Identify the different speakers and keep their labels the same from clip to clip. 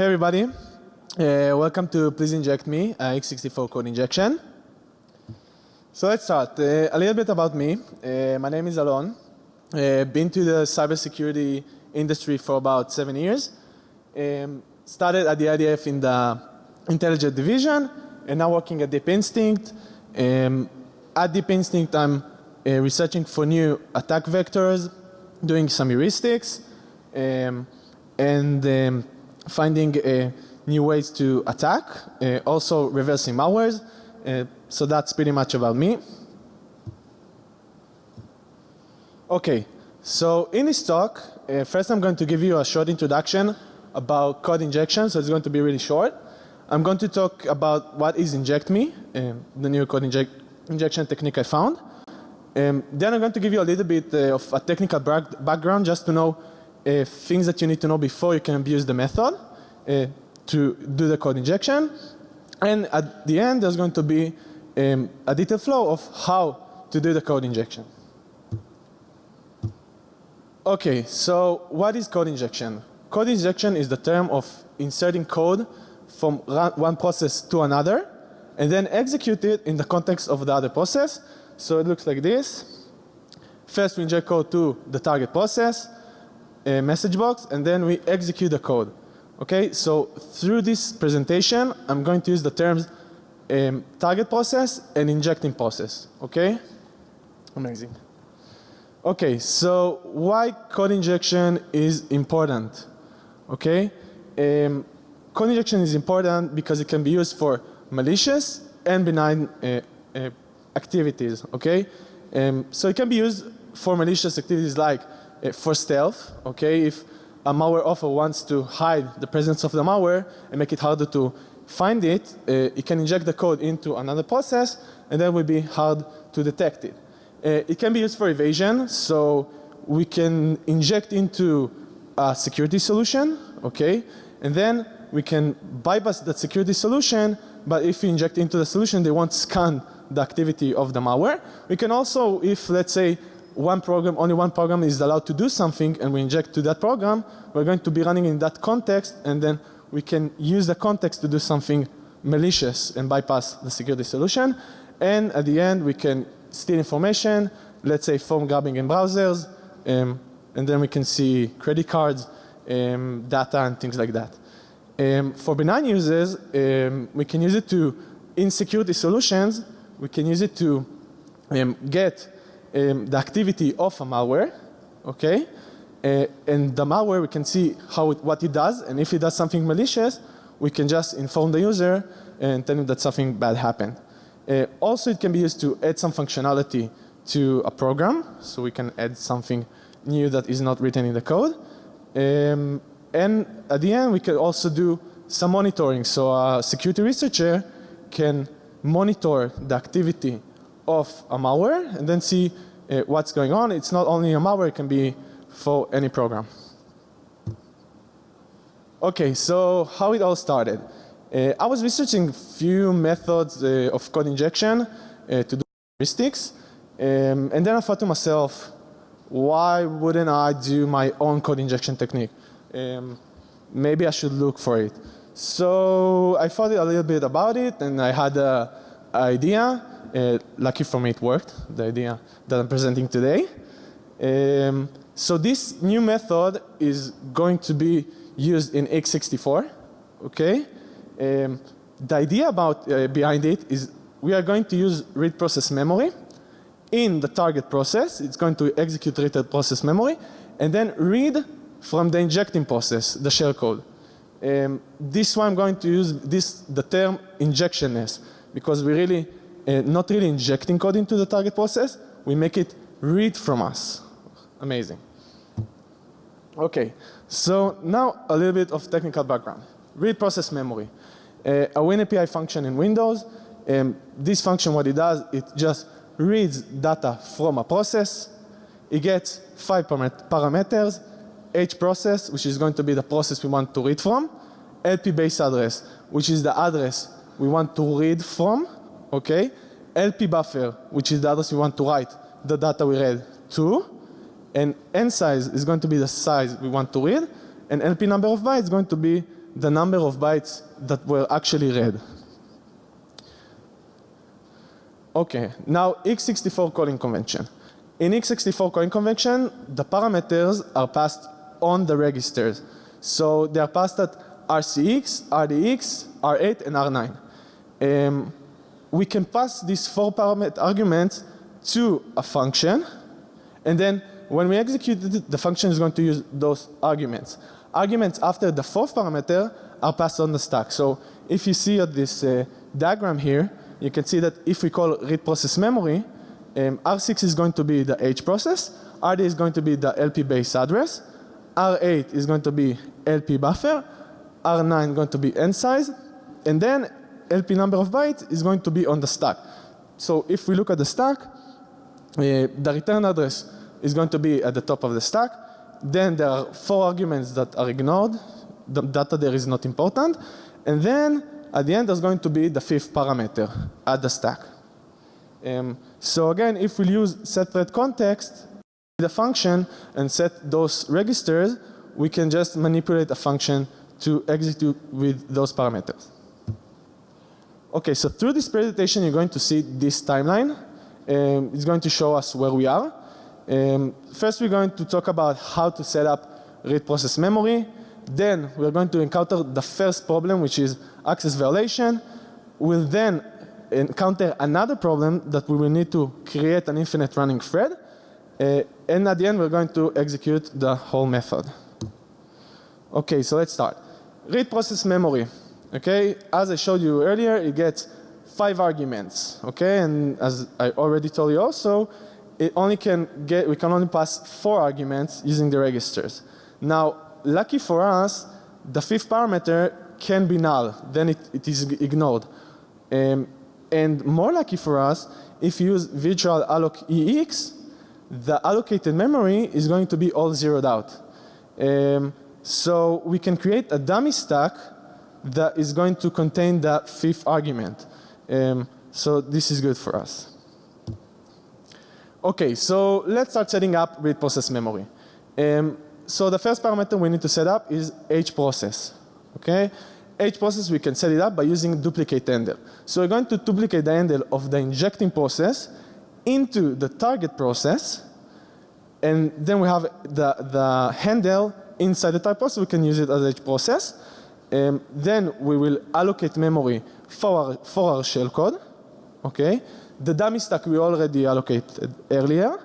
Speaker 1: Hey everybody, uh, welcome to Please Inject Me, uh, x64 code injection. So let's start. Uh, a little bit about me. Uh, my name is Alon. Uh, been to the cybersecurity industry for about seven years. Um, started at the IDF in the intelligence division and now working at Deep Instinct. Um, at Deep Instinct I'm uh, researching for new attack vectors, doing some heuristics, um, and um, finding uh, new ways to attack, uh, also reversing malwares. Uh, so that's pretty much about me. Okay, so in this talk, uh, first I'm going to give you a short introduction about code injection, so it's going to be really short. I'm going to talk about what is inject me, um, the new code inject injection technique I found. Um, then I'm going to give you a little bit uh, of a technical background just to know uh, things that you need to know before you can abuse the method uh, to do the code injection. And at the end, there's going to be um, a detailed flow of how to do the code injection. Okay, so what is code injection? Code injection is the term of inserting code from one process to another and then execute it in the context of the other process. So it looks like this. First we inject code to the target process, a message box, and then we execute the code. Okay, so through this presentation, I'm going to use the terms um, target process and injecting process. Okay, amazing. Okay, so why code injection is important? Okay, um, code injection is important because it can be used for malicious and benign uh, uh, activities. Okay, um, so it can be used for malicious activities like for stealth. Okay, if a malware author wants to hide the presence of the malware and make it harder to find it, uh, it can inject the code into another process and then will be hard to detect it. Uh, it can be used for evasion, so we can inject into a security solution, okay, and then we can bypass that security solution, but if we inject into the solution, they won't scan the activity of the malware. We can also, if let's say one program, only one program is allowed to do something and we inject to that program, we're going to be running in that context and then we can use the context to do something malicious and bypass the security solution. And at the end we can steal information, let's say phone grabbing in browsers, um, and then we can see credit cards, um, data and things like that. Um, for benign users, um, we can use it to, in security solutions, we can use it to um, get um, the activity of a malware, okay? Uh, and the malware, we can see how it, what it does, and if it does something malicious, we can just inform the user and tell him that something bad happened. Uh, also, it can be used to add some functionality to a program, so we can add something new that is not written in the code. Um, and at the end, we can also do some monitoring. So a security researcher can monitor the activity of a malware and then see uh, what's going on. It's not only a malware, it can be for any program. Okay, so how it all started. Uh, I was researching few methods uh, of code injection uh, to do heuristics. Um, and then I thought to myself, why wouldn't I do my own code injection technique? Um, maybe I should look for it. So I thought a little bit about it and I had an idea uh, lucky for me it worked, the idea that I'm presenting today. Um, so this new method is going to be used in x64, okay? Um, the idea about uh, behind it is we are going to use read process memory in the target process. It's going to execute read process memory and then read from the injecting process, the shell code. Um, this one I'm going to use this the term injectionness because we really uh, not really injecting code into the target process, we make it read from us. Amazing. Okay, so now a little bit of technical background. Read process memory. Uh, a WinAPI function in Windows, um, this function what it does, it just reads data from a process. It gets five parameters, H process, which is going to be the process we want to read from, LP base address, which is the address we want to read from, okay? LP buffer, which is the address we want to write the data we read to, and n size is going to be the size we want to read, and LP number of bytes is going to be the number of bytes that were actually read. Okay, now x64 calling convention. In x64 calling convention, the parameters are passed on the registers. So they are passed at RCX, RDX, R8 and R9. Um, we can pass these four parameter arguments to a function and then when we execute it, the function is going to use those arguments. Arguments after the fourth parameter are passed on the stack. So if you see at this uh, diagram here, you can see that if we call read process memory, um, R6 is going to be the H process, RD is going to be the LP base address, R8 is going to be LP buffer, R9 going to be n size, and then LP number of bytes is going to be on the stack. So if we look at the stack, uh, the return address is going to be at the top of the stack. Then there are four arguments that are ignored. The data there is not important. And then at the end there's going to be the fifth parameter at the stack. Um, so again, if we use set context, the function and set those registers, we can just manipulate a function to execute with those parameters. Okay, so through this presentation you're going to see this timeline. Um, it's going to show us where we are. Um, first we're going to talk about how to set up read process memory. Then we're going to encounter the first problem which is access violation. We'll then encounter another problem that we will need to create an infinite running thread. Uh, and at the end we're going to execute the whole method. Okay, so let's start. Read process memory. Okay, as I showed you earlier, it gets five arguments. Okay, and as I already told you also, it only can get, we can only pass four arguments using the registers. Now, lucky for us, the fifth parameter can be null, then it, it is ignored. Um, and more lucky for us, if you use virtual alloc EX, the allocated memory is going to be all zeroed out. Um, so we can create a dummy stack that is going to contain the fifth argument. Um, so this is good for us. Okay, so let's start setting up read process memory. Um, so the first parameter we need to set up is H process. Okay, H process we can set it up by using duplicate handle. So we're going to duplicate the handle of the injecting process into the target process and then we have the, the handle inside the target process we can use it as H process um, then we will allocate memory for our, for our shellcode. Okay. The dummy stack we already allocated earlier.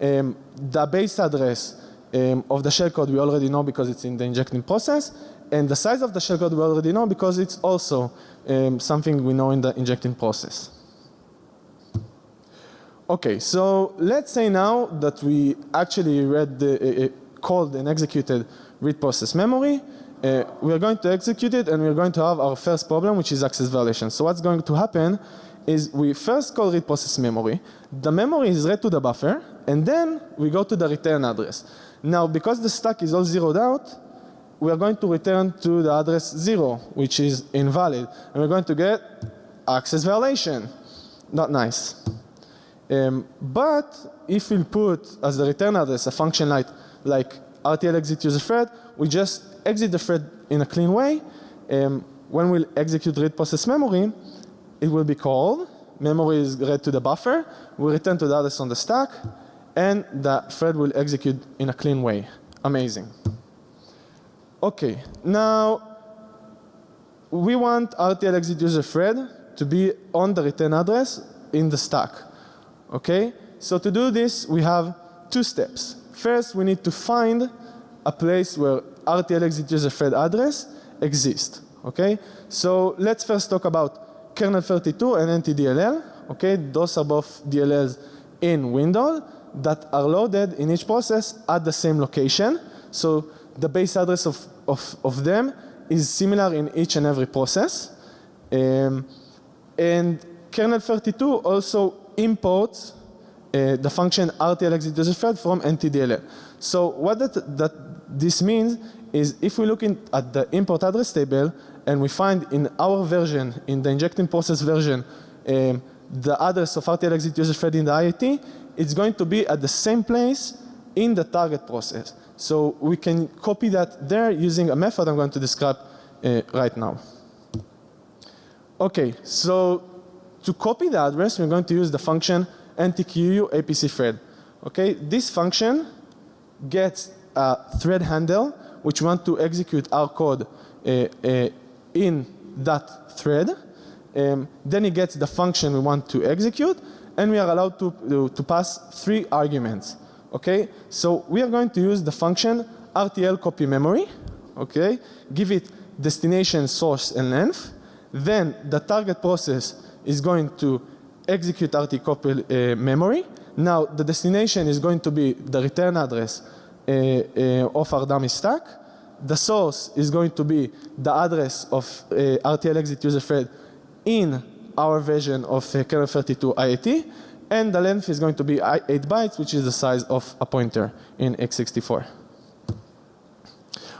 Speaker 1: Um, the base address um, of the shellcode we already know because it's in the injecting process. And the size of the shellcode we already know because it's also um, something we know in the injecting process. Okay, so let's say now that we actually read the, uh, called and executed read process memory uh, we are going to execute it and we are going to have our first problem which is access violation. So what's going to happen is we first call read process memory. The memory is read to the buffer and then we go to the return address. Now because the stack is all zeroed out, we are going to return to the address 0 which is invalid and we're going to get access violation. Not nice. Um, but if we put as the return address a function like, like RTL exit user thread, we just exit the thread in a clean way. Um, when we execute read process memory, it will be called, memory is read to the buffer, we return to the address on the stack, and the thread will execute in a clean way. Amazing. Okay, now we want RTL exit user thread to be on the return address in the stack. Okay, so to do this we have two steps. First we need to find a place where RTL exit user thread address exist. Okay, so let's first talk about kernel 32 and NTDLL. Okay, those are both DLLs in Windows that are loaded in each process at the same location. So the base address of, of, of them is similar in each and every process. Um, and kernel 32 also imports uh, the function RTL exit user thread from NTDLL. So what that, that this means is if we look in, at the import address table and we find in our version, in the injecting process version, um, the address of RTL exit user thread in the IAT, it's going to be at the same place in the target process. So we can copy that there using a method I'm going to describe uh, right now. Okay, so to copy the address, we're going to use the function ntqu apc thread. Okay, this function gets a thread handle which want to execute our code uh, uh, in that thread. Um, then it gets the function we want to execute and we are allowed to, to, to pass three arguments. Okay, so we are going to use the function RTL copy memory. Okay, give it destination, source and length. Then the target process is going to execute RT copy uh, memory. Now the destination is going to be the return address of our dummy stack. The source is going to be the address of RTL exit user thread in our version of kernel 32 IAT. And the length is going to be 8 bytes, which is the size of a pointer in x64.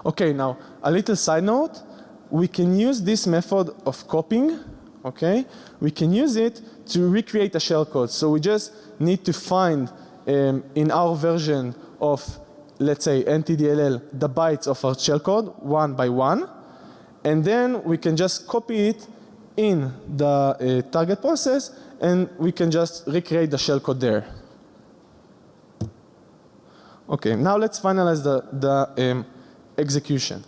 Speaker 1: Okay, now a little side note. We can use this method of copying, okay? We can use it to recreate a shellcode. So we just need to find um, in our version of let's say NTDLL the bytes of our shellcode one by one and then we can just copy it in the uh, target process and we can just recreate the shellcode there. Okay, now let's finalize the, the um, execution.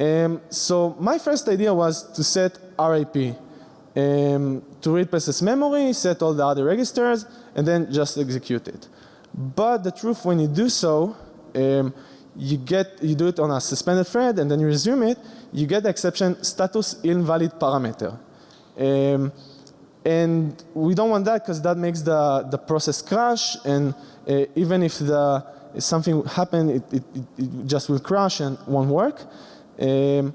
Speaker 1: Um, so my first idea was to set RIP um, to read process memory, set all the other registers and then just execute it. But the truth when you do so um, you get you do it on a suspended thread and then you resume it, you get the exception status invalid parameter. Um, and we don't want that because that makes the, the process crash and uh, even if the if something happen it, it, it, just will crash and won't work. Um,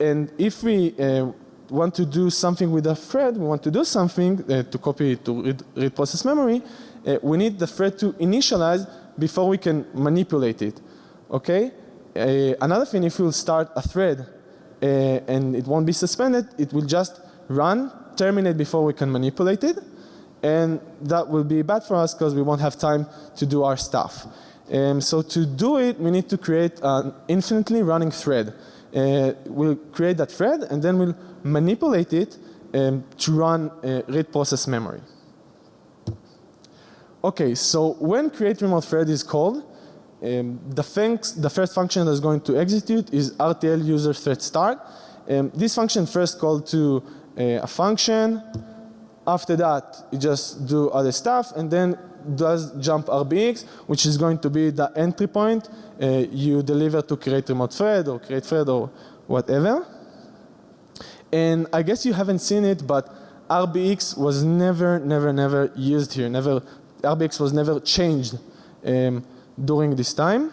Speaker 1: and if we uh, want to do something with a thread, we want to do something uh, to copy to read, read process memory, uh, we need the thread to initialize before we can manipulate it. Okay? Uh, another thing, if we'll start a thread uh, and it won't be suspended, it will just run, terminate before we can manipulate it. And that will be bad for us because we won't have time to do our stuff. Um, so to do it, we need to create an infinitely running thread. Uh, we'll create that thread and then we'll manipulate it um, to run uh, read process memory. Okay, so when create remote thread is called, um, the, things, the first function that's going to execute is RTL user thread start. Um, this function first called to uh, a function. After that, you just do other stuff and then does jump RBX, which is going to be the entry point uh, you deliver to create remote thread or create thread or whatever. And I guess you haven't seen it, but RBX was never, never, never used here, never RBX was never changed um, during this time.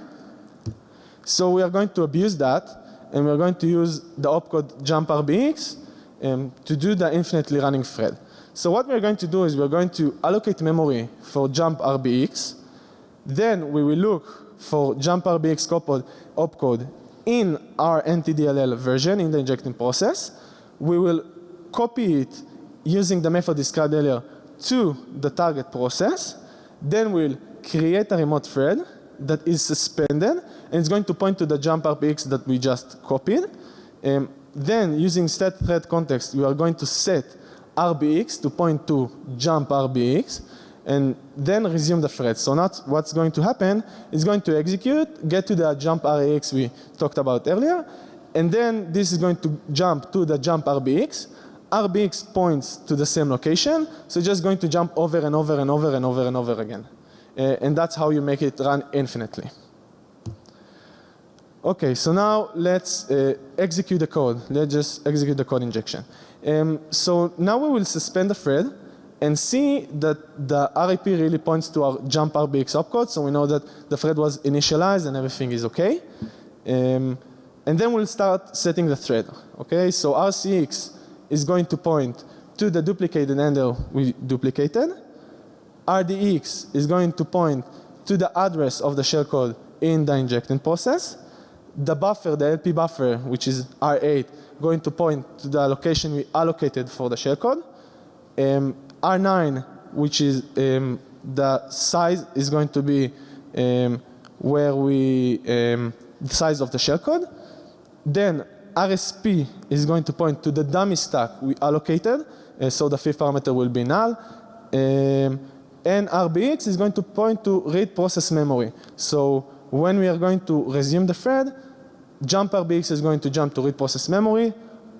Speaker 1: So we are going to abuse that and we are going to use the opcode jump RBX um, to do the infinitely running thread. So what we're going to do is we're going to allocate memory for jump RBX. Then we will look for jump RBX opcode, opcode in our NTDLL version in the injecting process. We will copy it using the method described earlier to the target process. Then we'll create a remote thread that is suspended and it's going to point to the jump RBX that we just copied. Um, then using set thread context we are going to set RBX to point to jump RBX and then resume the thread. So not what's going to happen is going to execute, get to the jump RBX we talked about earlier and then this is going to jump to the jump RBX RBX points to the same location, so just going to jump over and over and over and over and over again. Uh, and that's how you make it run infinitely. Okay, so now let's uh, execute the code. Let's just execute the code injection. Um, so now we will suspend the thread and see that the RIP really points to our jump RBX opcode, so we know that the thread was initialized and everything is okay. Um, and then we'll start setting the thread. Okay, so RCX is going to point to the duplicated handle we duplicated. RDX is going to point to the address of the shellcode in the injecting process. The buffer, the LP buffer, which is R8, going to point to the location we allocated for the shellcode. Um, R9, which is um, the size is going to be um, where we, um, the size of the shellcode. Then RSP is going to point to the dummy stack we allocated, uh, so the fifth parameter will be null. Um, and RBX is going to point to read process memory. So when we are going to resume the thread, jump RBX is going to jump to read process memory.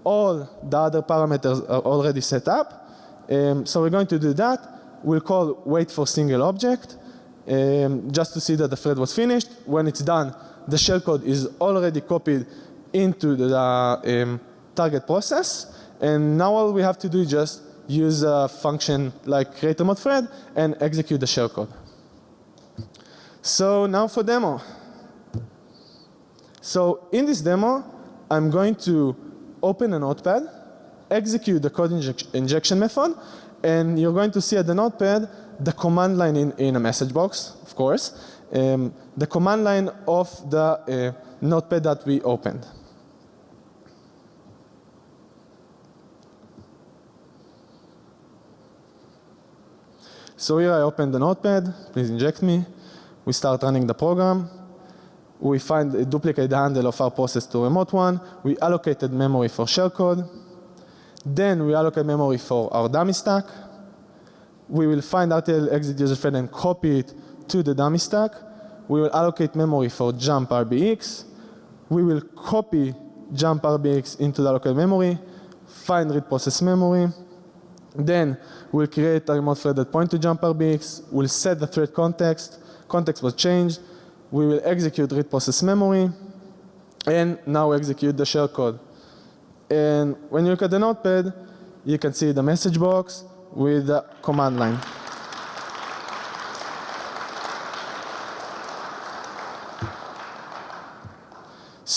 Speaker 1: All the other parameters are already set up. Um, so we're going to do that. We'll call wait for single object um, just to see that the thread was finished. When it's done, the shellcode is already copied into the um, target process. And now all we have to do is just use a function like create a mod thread and execute the shellcode. So now for demo. So in this demo, I'm going to open a notepad, execute the code injec injection method, and you're going to see at the notepad the command line in, in a message box, of course, um, the command line of the uh, notepad that we opened. So here I open the notepad, please inject me. We start running the program. We find a duplicate handle of our process to remote one. We allocated memory for shellcode. Then we allocate memory for our dummy stack. We will find RTL exit user thread and copy it to the dummy stack. We will allocate memory for jump RBX. We will copy jump RBX into the local memory, find read process memory, then we'll create a remote thread that point to jump RBX. We'll set the thread context. Context was changed. We will execute read process memory. And now execute the shellcode. And when you look at the notepad, you can see the message box with the command line.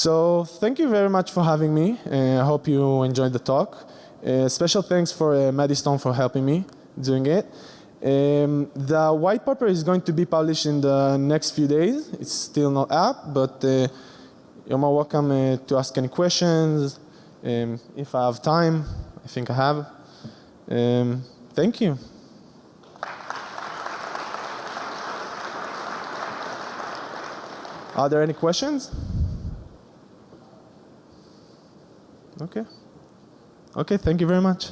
Speaker 1: So thank you very much for having me. Uh, I hope you enjoyed the talk. Uh, special thanks for uh, Maddie Stone for helping me doing it. Um, the white paper is going to be published in the next few days. It's still not up, but uh, you're more welcome uh, to ask any questions. Um, if I have time, I think I have. Um, thank you. Are there any questions? Okay. Okay, thank you very much.